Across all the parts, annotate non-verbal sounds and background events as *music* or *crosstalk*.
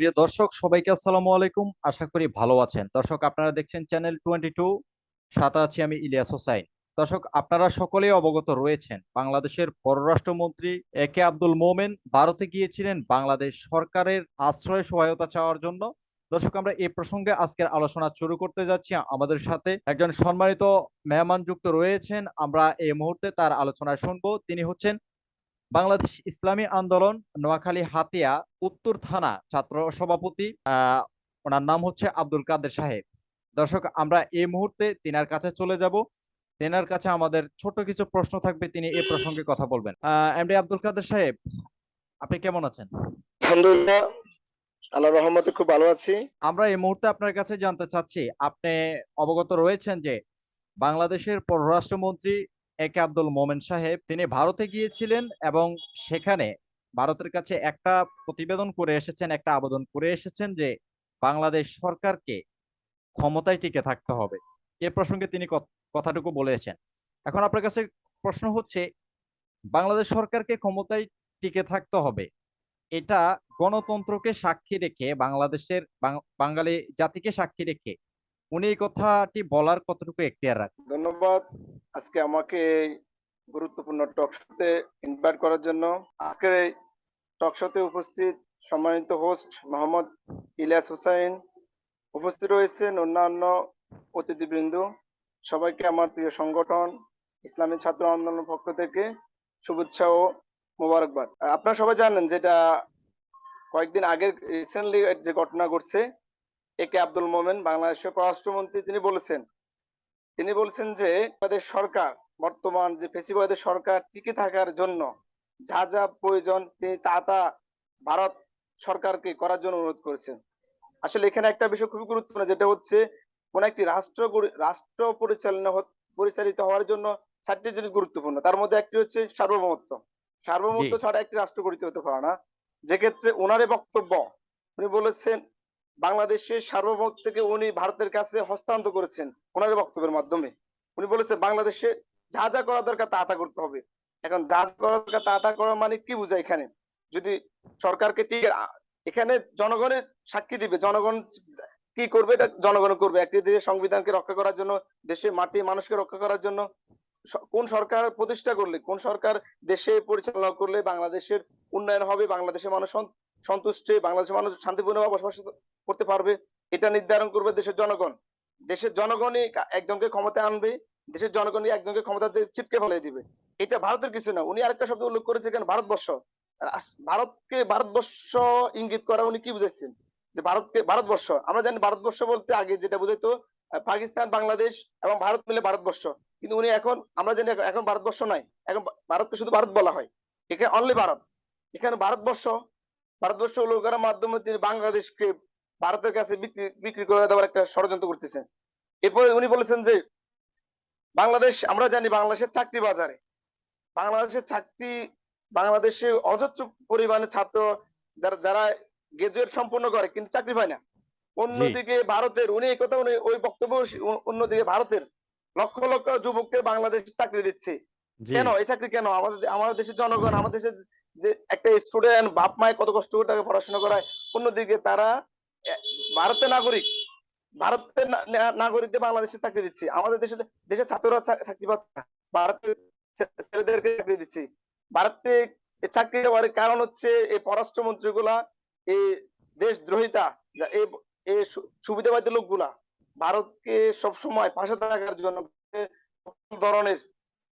প্রিয় দর্শক, সবাইকে আসসালামু আলাইকুম। আশা করি ভালো আছেন। দর্শক, আপনারা দেখছেন চ্যানেল টোয়েন্টি টু, সাথে আছি আমি ইলিয়াস হোসাইন। দর্শক, আপনারা সকলেই অবগত রয়েছেন, বাংলাদেশের পররাষ্ট্রমন্ত্রী এ কে আব্দুল মোমেন ভারতে গিয়েছিলেন বাংলাদেশ সরকারের আশ্রয় সহায়তা চাওয়ার জন্য। দর্শক, আমরা এই প্রসঙ্গে আজকের আলোচনা শুরু করতে যাচ্ছি। আমাদের সাথে একজন সম্মানিত মেহমান যুক্ত রয়েছেন। আমরা এই মুহূর্তে তার আলোচনা শুনব। তিনি হচ্ছেন বাংলাদেশ ইসলামী আন্দোলন নোয়াখালী হাতিয়া উত্তর থানা ছাত্র সভাপতি ওনার নাম হচ্ছে আব্দুল কাদের সাহেব। দর্শক আমরা এই মুহূর্তে তিনার কাছে চলে যাব। তেনার কাছে আমাদের ছোট কিছু প্রশ্ন থাকবে তিনি এই প্রসঙ্গে কথা বলবেন। এমডি আব্দুল কাদের সাহেব আপনি কেমন আছেন? আলহামদুলিল্লাহ আল্লাহ রহমতে খুব ভালো আছি। আমরা এই মুহূর্তে আপনার কাছে জানতে চাচ্ছি আপনি অবগত রয়েছেন যে বাংলাদেশের পররাষ্ট্রমন্ত্রী এ কে আব্দুল মোমেন সাহেব, তিনি ভারতে গিয়েছিলেন এবং সেখানে ভারতের কাছে একটা প্রতিবেদন করে এসেছেন, একটা আবেদন করে এসেছেন যে বাংলাদেশ সরকারকে ক্ষমতায় টিকে থাকতে হবে। এ প্রসঙ্গে তিনি কথাটুকু বলেছেন। এখন আপনার কাছে প্রশ্ন হচ্ছে, বাংলাদেশ সরকারকে ক্ষমতায় টিকে থাকতে হবে, এটা গণতন্ত্রকে সাক্ষী রেখে, বাংলাদেশের বাঙালি জাতিকে সাক্ষী রেখে উনি কথাটি বলার কতটুকু এখতিয়ার রাখেন? ধন্যবাদ। আজকে আমাকে গুরুত্বপূর্ণ টক শোতে ইনভাইট করার জন্য। আজকের এই টক শোতে উপস্থিত সম্মানিত হোস্ট মোহাম্মদ ইলিয়াস হুসাইন উপস্থিত রয়েছেন অন্যান্য অতিথিবৃন্দ। সবাইকে আমার প্রিয় সংগঠন, ইসলামী ছাত্র আন্দোলনের পক্ষ থেকে শুভেচ্ছা ও মোবারকবাদ। আপনারা সবাই জানেন যেটা কয়েকদিন আগের রিসেন্টলি যে ঘটনা ঘটছে এ কে আব্দুল মোমেন বাংলাদেশের পররাষ্ট্রমন্ত্রী তিনি বলেছেন তিনি বলছেন যে আমাদের সরকার বর্তমান যে ফেসিবাদের সরকার টিকে থাকার জন্য যা যা প্রয়োজন তিনি তা তা ভারত সরকারকে করার জন্য অনুরোধ করেছেন। আসলে এখানে একটা বিষয় খুবই গুরুত্বপূর্ণ যেটা হচ্ছে কোন একটি রাষ্ট্র রাষ্ট্র পরিচালনা পরিচালিত হওয়ার জন্য চারটি জিনিস গুরুত্বপূর্ণ। তার মধ্যে একটি হচ্ছে সার্বভৌমত্ব। সার্বভৌমত্ব ছাড়া একটি রাষ্ট্র গঠিত হতে পারে না। যে ক্ষেত্রে ওনারে বক্তব্য উনি বলেছেন বাংলাদেশের সার্বভৌমত্ব থেকে উনি ভারতের কাছে হস্তান্তর করেছেন ওনার বক্তব্যের মাধ্যমে। উনি বলেছেন বাংলাদেশে যা যা করা দরকার তা তা করতে হবে। এখন যা করা দরকার তা তা করা মানে কি বোঝায় এখানে? যদি সরকারকে ঠিক এখানে জনগণের সাক্ষী দিবে, জনগণ কি করবে এটা জনগণ করবে। একটি দেশের সংবিধানকে রক্ষা করার জন্য দেশের মাটি মানুষকে রক্ষা করার জন্য কোন সরকার প্রতিষ্ঠা করলে, কোন সরকার দেশে পরিচালনা করলে বাংলাদেশের উন্নয়ন হবে, বাংলাদেশের মানুষ সন্তুষ্ট, বাংলাদেশের মানুষ শান্তিপূর্ণভাবে বসবাস করতে পারবে, এটা নির্ধারণ করবে দেশের জনগণ। দেশের জনগণই একজনকে ক্ষমতা আনবে, দেশের জনগণই একজনকে ক্ষমতা চিপকে ফেলে দিবে। এটা ভারতের কিছু না, উনি আরেকটা শব্দ উল্লেখ করেছে কেন? ভারতবর্ষ। ভারতকে ভারতবর্ষ ইঙ্গিত করা উনি কি বুঝাচ্ছেন যে ভারতকে ভারতবর্ষ। আমরা জানি ভারতবর্ষ বলতে আগে যেটা বুঝাইতো পাকিস্তান, বাংলাদেশ এবং ভারত মিলে ভারতবর্ষ। কিন্তু উনি এখন, আমরা জানি এখন- ভারতবর্ষ নাই। এখন ভারতকে শুধু ভারত বলা হয়। এখানে অনলি ভারত। এখানে ভারতবর্ষ ভারতবর্ষ করার মাধ্যমে তিনি বাংলাদেশকে ভারতের কাছে বিক্রি বিক্রি করে দেওয়ার একটা ষড়যন্ত্র করতেছেন। এরপরে উনি বলেছেন যে বাংলাদেশ আমরা জানি বাংলাদেশের চাকরি বাজারে। বাংলাদেশের চাকরি বাংলাদেশে অজস্র পরিমাণে ছাত্র যারা যারা গ্রাজুয়েট সম্পন্ন করে কিন্তু চাকরি পায় না। অন্যদিকে ভারতের উনি এই কথা উনি ওই বক্তব্য অন্যদিকে ভারতের লক্ষ লক্ষ যুবককে বাংলাদেশ চাকরি দিচ্ছে। কেন? এই চাকরি কেন? আমাদের আমাদের দেশের জনগণ আমাদের দেশের যে একটা স্টুডেন্ট বাপ মায়ের কত কষ্ট করে তাকে পড়াশোনা করায়, অন্যদিকে তারা ভারতের নাগরিক ভারতের নাগরিকদের বাংলাদেশে চাকরি দিচ্ছে। আমাদের দেশের দেশের ছাত্ররা চাকরি পাচ্ছে না। ভারতের ছেলেদেরকে চাকরি দিচ্ছে। ভারতে চাকরি দেওয়ার কারণ হচ্ছে এই পররাষ্ট্রমন্ত্রী গুলা এই দেশদ্রোহিতা এই সুবিধাবাদী লোকগুলা, ভারতকে সবসময় পাশে থাকার জন্য ধরনের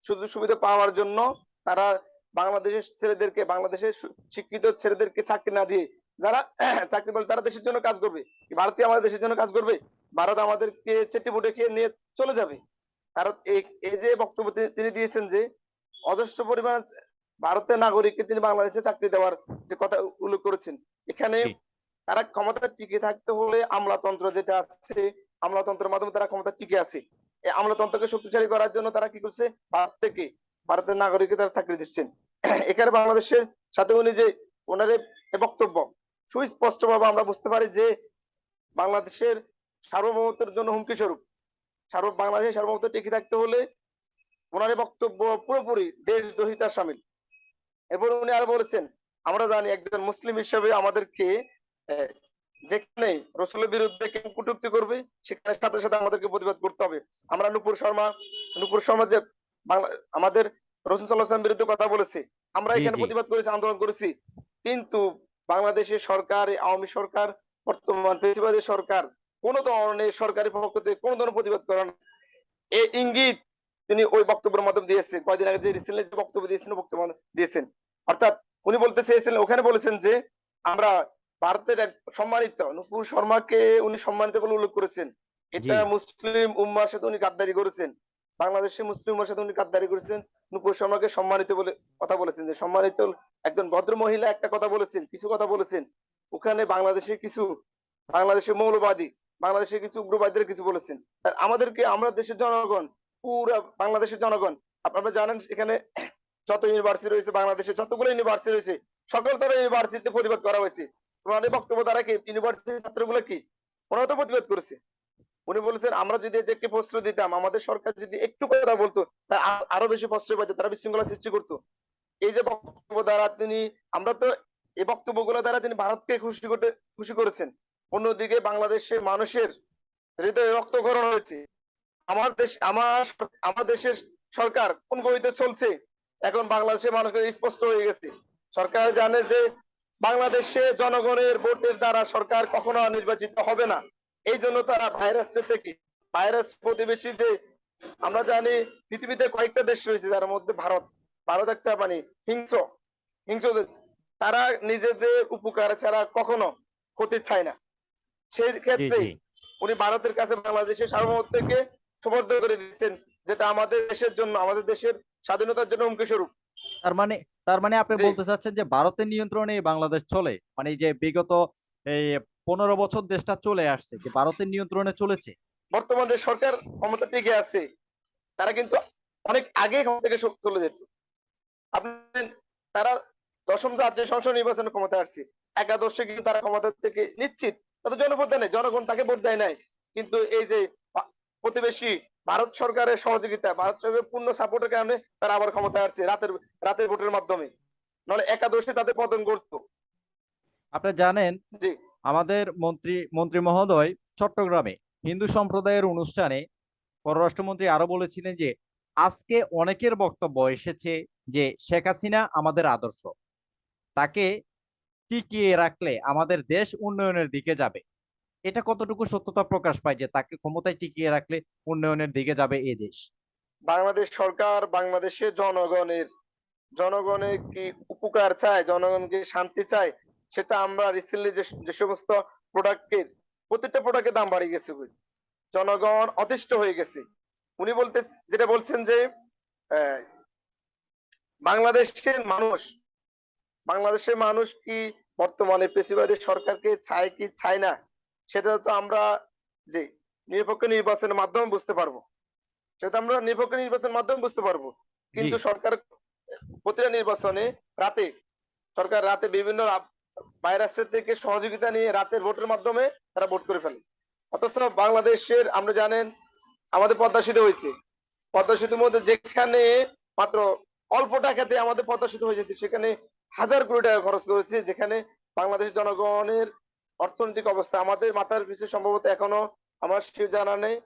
সুযোগ সুবিধা পাওয়ার জন্য তারা বাংলাদেশের ছেলেদেরকে বাংলাদেশের শিক্ষিত ছেলেদেরকে চাকরি না দিয়ে যারা *clears throat* চাকরি পাবে তারা দেশের জন্য কাজ করবে। কি ভারতীয় আমাদের দেশের জন্য কাজ করবে? ভারত আমাদেরকে চেটে বুটে খেয়ে নিয়ে চলে যাবে। তারা এই যে বক্তব্য তিনি- তিনি দিয়েছেন যে অজস্র পরিমাণ ভারতের নাগরিককে তিনি বাংলাদেশে চাকরি দেওয়ার যে কথা উল্লেখ করেছেন এখানে তারা ক্ষমতা টিকে থাকতে হলে আমলাতন্ত্র যেটা আছে আমলাতন্ত্রের মাধ্যমে তারা ক্ষমতা টিকে আছে। এই আমলাতন্ত্রকে শক্তিশালী করার জন্য তারা কি করছে? ভারত থেকে ভারতের নাগরিককে তারা চাকরি দিচ্ছেন। এখানে বাংলাদেশের সাথে উনি যে ওনার বক্তব্য সুস্পষ্ট ভাবে আমরা বুঝতে পারি যে বাংলাদেশের সার্বভৌমত্বের জন্য হুমকি স্বরূপ। সার্ব, বাংলাদেশের সার্বভৌমত্ব টিকে থাকতে হলে ওনার বক্তব্য পুরোপুরি দেশদ্রোহিতার সামিল। এরপর উনি আরও বলেছেন, আমরা জানি একজন মুসলিম হিসেবে আমাদেরকে যেখানে রসুলের বিরুদ্ধে কেউ কটূক্তি করবে, সেখানে সাথে সাথে আমাদেরকে প্রতিবাদ করতে হবে। আমরা নুপুর শর্মা নুপুর শর্মা যে আমাদের রসুল সাল্লাহাম বিরুদ্ধে কথা বলেছে। আমরা এখানে প্রতিবাদ করেছি আন্দোলন করেছি। কিন্তু বাংলাদেশের সরকার আওয়ামী সরকার বর্তমান পেশিবাদী সরকার কোন ধরনের সরকারি পক্ষ থেকে কোন ধরনের প্রতিবাদ করে না। এই ইঙ্গিত তিনি ওই বক্তব্যের মাধ্যমে দিয়েছেন। কয়দিন আগে যে রিসেন্টলি যে বক্তব্য দিয়েছেন বক্তব্য দিয়েছেন। অর্থাৎ উনি বলতে চেয়েছিলেন ওখানে বলেছেন যে আমরা ভারতের এক সম্মানিত নুপুর শর্মাকে উনি সম্মানিত বলে উল্লেখ করেছেন। এটা মুসলিম উম্মার সাথে উনি গাদ্দারি করেছেন। বাংলাদেশের মুসলিম উম্মার সাথে উনি গাদ্দারি করেছেন। নুপুর শর্মাকে সম্মানিত বলে কথা বলেছেন যে, সম্মানিত একজন ভদ্র মহিলা একটা কথা বলেছেন, কিছু কথা বলেছেন। ওখানে বাংলাদেশের কিছু, বাংলাদেশের মৌলবাদী, বাংলাদেশের কিছু উগ্রবাদীরা কিছু বলেছেন। আর আমাদেরকে, আমরা দেশের জনগণ, পুরা বাংলাদেশের জনগণ, আপনারা জানেন এখানে যত ইউনিভার্সিটি রয়েছে, বাংলাদেশে যতগুলো ইউনিভার্সিটি রয়েছে, সকল তারা ইউনিভার্সিটিতে প্রতিবাদ করা হয়েছে। ওনাদের বক্তব্য দ্বারা কি ইউনিভার্সিটির ছাত্রগুলো কি, ওনারা তো প্রতিবাদ করেছে। উনি বলেছেন, আমরা যদি এদেরকে প্রশ্ন দিতাম, আমাদের সরকার যদি একটু কথা বলতো, তার আরও বেশি প্রশ্রয় পাইতো, তারা বিশৃঙ্খলা সৃষ্টি করতো। এই যে বক্তব্য দ্বারা তিনি, আমরা তো এই বক্তব্যগুলো দ্বারা তিনি ভারতকে খুশি করতে, খুশি করেছেন। অন্যদিকে বাংলাদেশের মানুষের হৃদয়ে রক্তকরণ হয়েছে। আমার দেশ, আমার আমার দেশের সরকার কোন গতিতে চলছে? এখন বাংলাদেশের মানুষের স্পষ্ট হয়ে গেছে। সরকার জানে যে বাংলাদেশে জনগণের ভোটের দ্বারা সরকার কখনো নির্বাচিত হবে না। এই জন্য তারা ভাইরাস থেকে ভাইরাস প্রতিবেশী যে আমরা জানি পৃথিবীতে কয়েকটা দেশ রয়েছে যার মধ্যে ভারত ভারত একটা মানে হিংস্র হিংস্র দেশ। তারা নিজেদের উপকার ছাড়া কখনো ক্ষতি চায় না। সেই ক্ষেত্রে উনি ভারতের কাছে বাংলাদেশের সার্বভৌমত্বকে সমর্থন করে দিচ্ছেন যেটা আমাদের দেশের জন্য আমাদের দেশের স্বাধীনতার জন্য হুমকি স্বরূপ। তার মানে তার মানে আপনি বলতে চাচ্ছেন যে ভারতের নিয়ন্ত্রণে বাংলাদেশ চলে? মানে যে বিগত এই পনেরো বছর দেশটা চলে আসছে যে ভারতের নিয়ন্ত্রণে চলেছে। বর্তমান যে সরকার ক্ষমতা টিকে আছে তারা কিন্তু অনেক আগে ক্ষমতা থেকে চলে যেত। আপনি তারা দশম জাতীয় সংসদ নির্বাচনে ক্ষমতা আসছে। একাদশে কিন্তু তারা ক্ষমতা থেকে নিশ্চিত। তাদের জনভোট দেয় নাই জনগণ তাকে ভোট দেয় নাই। কিন্তু এই যে প্রতিবেশী ভারত সরকারের সহযোগিতা ভারত সরকারের পূর্ণ সাপোর্টের কারণে তারা আবার ক্ষমতা আসছে রাতের রাতের ভোটের মাধ্যমে। নাহলে একাদশে তাদের পতন করতো আপনি জানেন জি। আমাদের মন্ত্রী মন্ত্রী মহোদয় চট্টগ্রামে হিন্দু সম্প্রদায়ের অনুষ্ঠানে পররাষ্ট্রমন্ত্রী আরও বলেছিলেন যে, আজকে অনেকের বক্তব্য এসেছে যে, শেখ হাসিনা আমাদের আদর্শ। তাকে টিকিয়ে রাখলে আমাদের দেশ উন্নয়নের দিকে যাবে। এটা কতটুকু সত্যতা প্রকাশ পায় যে, তাকে ক্ষমতায় টিকিয়ে রাখলে উন্নয়নের দিকে যাবে এই দেশ? বাংলাদেশ সরকার বাংলাদেশের জনগণের জনগণের কি উপকার চায়, জনগণকে শান্তি চায় সেটা আমরা রিসেন্টলি যে যে সমস্ত প্রোডাক্টের প্রত্যেকটা প্রোডাক্টের দাম বাড়িয়ে গেছে। জনগণ অতিষ্ঠ হয়ে গেছে। উনি বলতে যেটা বলছেন যে বাংলাদেশের মানুষ বাংলাদেশের মানুষ কি বর্তমানে পেশিবাদী সরকারকে চায় কি চায় না সেটা তো আমরা যে নিরপেক্ষ নির্বাচনের মাধ্যমে বুঝতে পারব। সেটা আমরা নিরপেক্ষ নির্বাচনের মাধ্যমে বুঝতে পারব। কিন্তু সরকার প্রতিটা নির্বাচনে রাতে সরকার রাতে বিভিন্ন ভাইরাসের থেকে সহযোগিতা নিয়ে রাতের ভোটের মাধ্যমে তারা ভোট করে ফেলে। অথচ বাংলাদেশের আমরা জানেন আমাদের পদ্মা সেতু হয়েছে। পদ্মা সেতুর মধ্যে যেখানে মাত্র অল্প টাকাতে আমাদের পদ্মা সেতু হয়ে যেত সেখানে হাজার কোটি টাকা খরচ করেছে যেখানে বাংলাদেশের জনগণের অর্থনৈতিক অবস্থা আমাদের মাথার পিছু সম্ভবত এখনও আমার সে জানা নেই।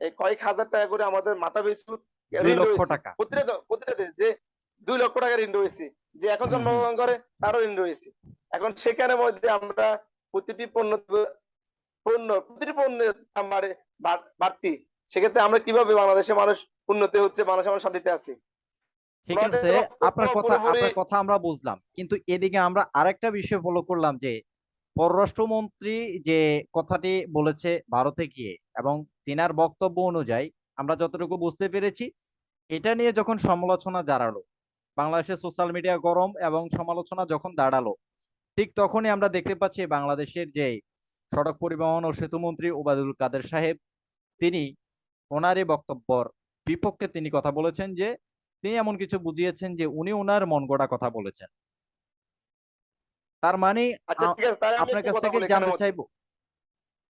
এই কয়েক হাজার টাকা করে আমাদের মাথা পিছু। প্রতিটা প্রতিটা দেশ যে দুই লক্ষ টাকা ঋণ রয়েছে যে এখন জন্মগ্রহণ করে তারও ঋণ রয়েছে। এখন সেখানে মধ্যে আমরা প্রতিটি পণ্য পণ্য প্রতিটি পণ্যের দাম বাড়ে বাড়তি। সেক্ষেত্রে আমরা কীভাবে বাংলাদেশের মানুষ উন্নতি হচ্ছে মানুষ আমার শান্তিতে আছে? ঠিক আছে আপনার কথা আপনার কথা আমরা বুঝলাম। কিন্তু এদিকে আমরা আরেকটা বিষয় ফলো করলাম যে পররাষ্ট্রমন্ত্রী যে কথাটি বলেছে ভারতে গিয়ে এবং তিনার বক্তব্য অনুযায়ী আমরা যতটুকু বুঝতে পেরেছি এটা নিয়ে যখন সমালোচনা দাঁড়াল বাংলাদেশের সোশ্যাল মিডিয়া গরম এবং সমালোচনা যখন দাঁড়াল ঠিক তখনই আমরা দেখতে পাচ্ছি বাংলাদেশের যে সড়ক পরিবহন ও সেতুমন্ত্রী ওবায়দুল কাদের সাহেব তিনি ওনার এই বক্তব্যর বিপক্ষে তিনি কথা বলেছেন যে তিনি এমন কিছু বুঝিয়েছেন যে উনি ওনার মন গড়া কথা বলেছেন তার মানে আচ্ছা আপনার কাছ থেকে জানতে। চাইব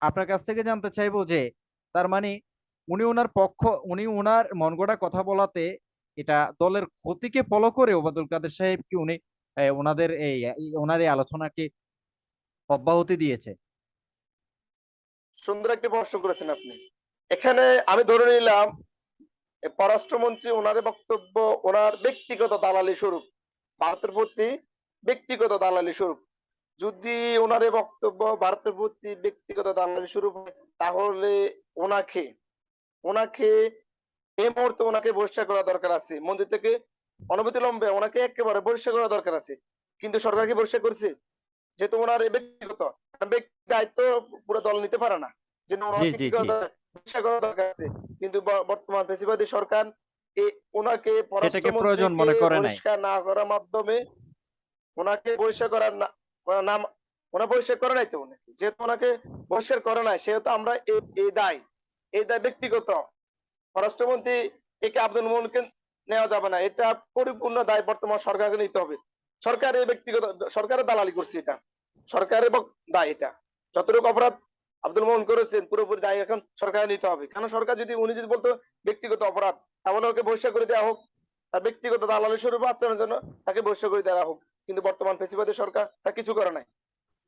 আপনার কাছ থেকে জানতে চাইব যে তার মানে উনি ওনার পক্ষ উনি ওনার মন গড়া কথা বলাতে এটা দলের ক্ষতিকে ফলো করে ওবায়দুল কাদের সাহেব কি উনি ওনাদের এই ওনার এই আলোচনাকে অব্যাহতি দিয়েছে। সুন্দর একটি প্রশ্ন করেছেন আপনি। এখানে আমি ধরে নিলাম পররাষ্ট্রমন্ত্রী ওনার বক্তব্য, ওনার ব্যক্তিগত দালালি স্বরূপ, ভারতের প্রতি ব্যক্তিগত দালালি স্বরূপ। যদি ওনার বক্তব্য ভারতের প্রতি ব্যক্তিগত দালালি স্বরূপ তাহলে ওনাকে ওনাকে এই মুহূর্তে ওনাকে বহিষ্কার করা দরকার আছে। মন্দির থেকে অনবতিলম্বে ওনাকে একেবারে বহিষ্কার করা দরকার আছে। কিন্তু সরকার কি বহিষ্কার করছে? যেহেতু ওনার ব্যক্তিগত দায়িত্ব পুরো দল নিতে পারে না। যে কি? বহিষ্কার করা দরকার আছে। কিন্তু বর্তমান ফেসিবাদী সরকার এ- ওনাকে সেটাকে প্রয়োজন মনে করে নাই। না করার মাধ্যমে ওনাকে বহিষ্কার করার না নাম ওনা বহিষ্কার করে নাই তো যেহেতু ওনাকে বহিষ্কার করে নাই সেহেতু আমরা এই দায়। এই দায় ব্যক্তিগত। পররাষ্ট্রমন্ত্রী একে আব্দুল মোহনকে নেওয়া যাবে না। এটা পরিপূর্ণ দায় বর্তমান সরকারকে নিতে হবে। সরকার এই ব্যক্তিগত সরকারের দালালি করছে এটা। সরকারের দায় এটা। যতটুকু অপরাধ আব্দুল মোহন করেছেন পুরোপুরি দায় এখন সরকার নিতে হবে। কারণ সরকার যদি উনি যদি বলতো ব্যক্তিগত অপরাধ তাহলে ওকে বহিষ্কার করে দেওয়া হোক। তার ব্যক্তিগত দালালি স্বরূপ আচরণের জন্য তাকে বহিষ্কার করে দেওয়া হোক। কিন্তু বর্তমান ফেসিবাদী সরকার তা কিছু করে নাই।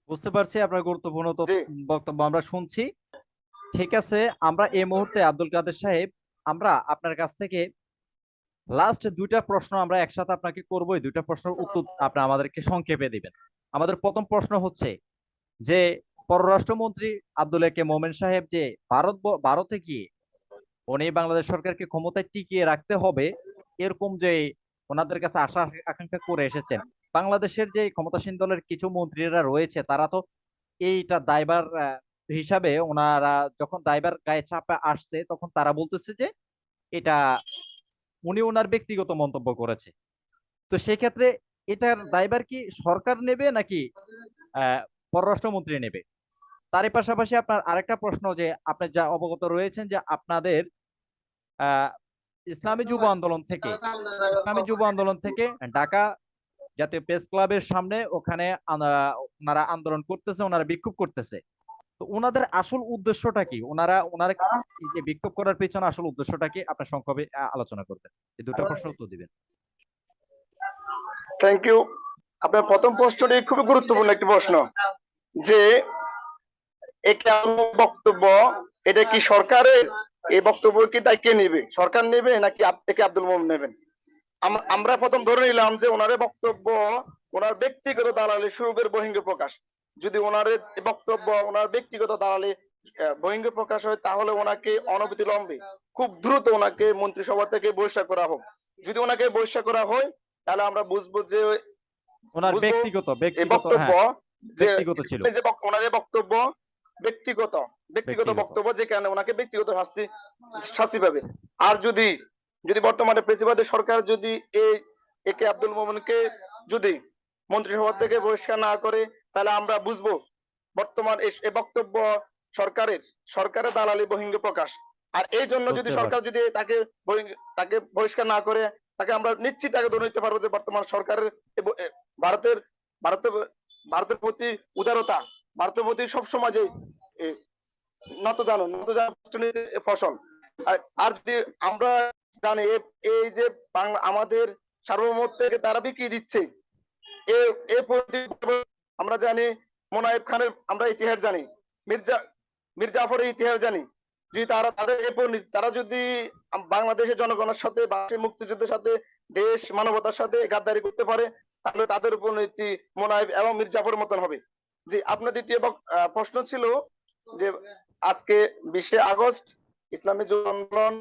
বুঝতে পারছি আপনার গুরুত্বপূর্ণ বক্তব্য আমরা শুনছি। ঠিক আছে আমরা এই মুহূর্তে আব্দুল কাদের সাহেব আমরা আপনার কাছ থেকে লাস্ট দুইটা প্রশ্ন আমরা একসাথে আপনাকে করব দুইটা প্রশ্নের উত্তর আপনি আমাদেরকে সংক্ষেপে দিবেন। আমাদের প্রথম প্রশ্ন হচ্ছে যে পররাষ্ট্রমন্ত্রী আব্দুল একে মোমেন সাহেব যে ভারত ভারতে গিয়ে উনি বাংলাদেশ সরকারকে ক্ষমতায় টিকিয়ে রাখতে হবে এরকম যে ওনাদের কাছে আশা আকাঙ্ক্ষা করে এসেছেন বাংলাদেশের যে ক্ষমতাসীন দলের কিছু মন্ত্রীরা রয়েছে তারা তো এইটা দায়বার হিসাবে ওনারা যখন দায়বার গায়ে চাপে আসছে তখন তারা বলতেছে যে এটা উনি ওনার ব্যক্তিগত মন্তব্য করেছে। তো সেক্ষেত্রে এটার দায়বার কি সরকার নেবে নাকি পররাষ্ট্রমন্ত্রী নেবে? তারই পাশাপাশি আপনার আরেকটা প্রশ্ন যে আপনি যা অবগত রয়েছেন যে আপনাদের ইসলামী যুব আন্দোলন থেকে, ইসলামী যুব আন্দোলন থেকে ঢাকা জাতীয় প্রেস ক্লাবের সামনে ওখানে ওনারা আন্দোলন করতেছে, ওনারা বিক্ষোভ করতেছে। তো ওনাদের আসল উদ্দেশ্যটা কি? ওনারা ওনারা যে বিক্ষোভ করার পেছনে আসল উদ্দেশ্যটা কি? আপনার সংক্ষেপে আলোচনা করবেন। এই দুটো প্রশ্ন উত্তর দিবেন। থ্যাংক ইউ আপনার প্রথম প্রশ্নটি খুবই গুরুত্বপূর্ণ একটি প্রশ্ন যে আমার বক্তব্য এটা কি সরকারের? এই বক্তব্য কি তাই কে নেবে? সরকার নেবে নাকি একে আব্দুল মোহাম্মদ নেবেন? আমরা প্রথম ধরে নিলাম যে ওনার বক্তব্য ওনার ব্যক্তিগত দালালি সুরূপের বহিঙ্গ প্রকাশ যদি ওনার বক্তব্য ওনার ব্যক্তিগত দালালি বহিঙ্গ প্রকাশ হয় তাহলে ওনাকে অনবতিলম্বে খুব দ্রুত ওনাকে মন্ত্রিসভা থেকে বহিষ্কার করা হোক। যদি ওনাকে বহিষ্কার করা হয় তাহলে আমরা বুঝব যে ওনার ব্যক্তিগত বক্তব্য হ্যাঁ ব্যক্তিগত ছিল। যে ওনার বক্তব্য ব্যক্তিগত ব্যক্তিগত। বক্তব্য যে কেন ওনাকে ব্যক্তিগত শাস্তি শাস্তি পাবে। আর যদি যদি বর্তমানে প্রেসিবাদী সরকার যদি এই একে আব্দুল মোমেনকে যদি মন্ত্রিসভা থেকে বহিষ্কার না করে তাহলে আমরা বুঝব বর্তমান এই এই বক্তব্য সরকারের সরকারের দালালি বহিঙ্গ প্রকাশ। আর এই জন্য যদি সরকার যদি তাকে তাকে বহিষ্কার না করে তাকে আমরা নিশ্চিত আগে ধরে নিতে পারব যে বর্তমান সরকারের এ এ ভারতের ভারতের ভারতের প্রতি উদারতা ভারতের প্রতি সবসময় যে এ, নত জানো নত জানো ফসল। আর- যদি আমরা জানি এই যে বাংলা আমাদের সার্বভৌমত্ব থেকে তারা বিক্রি দিচ্ছে এ এ আমরা জানি মোনায়েব খানের আমরা ইতিহাস জানি মির্জা মির্জা জাফরের ইতিহাস জানি। যদি তারা তাদের তারা যদি বাংলাদেশের জনগণের সাথে মুক্তিযুদ্ধের সাথে দেশ মানবতার সাথে গাদ্দারি করতে পারে তাহলে তাদের পরিণতি মোনায়েব এবং মির্জাফরের মতন হবে। জি আপনার দ্বিতীয় প্রশ্ন ছিল যে আজকে বিশে আগস্ট ইসলামী যুব আন্দোলন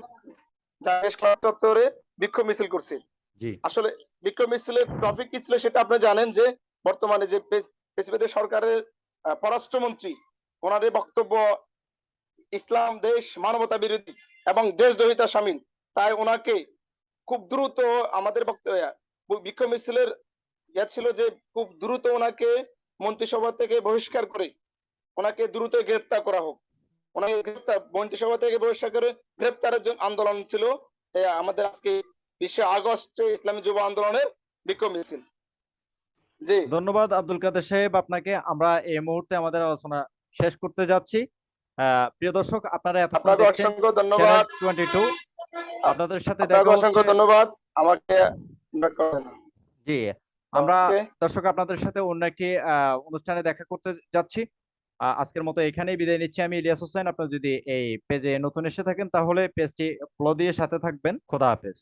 চত্বরে বিক্ষোভ মিছিল করছে। আসলে বিক্ষোভ মিছিলের টপিক কি ছিল সেটা আপনি জানেন যে বর্তমানে যে প্রেসিডেন্ট সরকারের পররাষ্ট্রমন্ত্রী ওনার এই বক্তব্য ইসলাম, দেশ, মানবতা বিরোধী এবং দেশদ্রোহিতা সামিল। তাই ওনাকে খুব দ্রুত আমাদের বিক্ষোভ মিছিলের ইয়া ছিল যে খুব দ্রুত ওনাকে মন্ত্রিসভা থেকে বহিষ্কার করে ওনাকে দ্রুত গ্রেপ্তার করা হোক। ওনাকে গ্রেপ্তার, মন্ত্রিসভা থেকে বহিষ্কার করে গ্রেপ্তারের জন্য আন্দোলন ছিল আমাদের আজকে বিশে আগস্টে ইসলামী যুব আন্দোলনের বিক্ষোভ মিছিল। ধন্যবাদ আব্দুল কাদের সাহেব আপনাকে। আমরা এই মুহূর্তে আমাদের আলোচনা শেষ করতে যাচ্ছি। প্রিয় দর্শক আপনারা এতক্ষণ আপনাকে দেখছেন অসংখ্য ধন্যবাদ। টোয়েন্টি টু আপনাদের সাথে দেখা অসংখ্য ধন্যবাদ। আমাকে জি। আমরা দর্শক আপনাদের সাথে অন্য একটি আহ, অনুষ্ঠানে দেখা করতে যাচ্ছি। আজকের মতো এখানেই বিদায় নিচ্ছি আমি ইলিয়াস হোসেন। আপনার যদি এই পেজে নতুন এসে থাকেন তাহলে পেজটি ফলো দিয়ে সাথে থাকবেন। খোদা হাফেজ।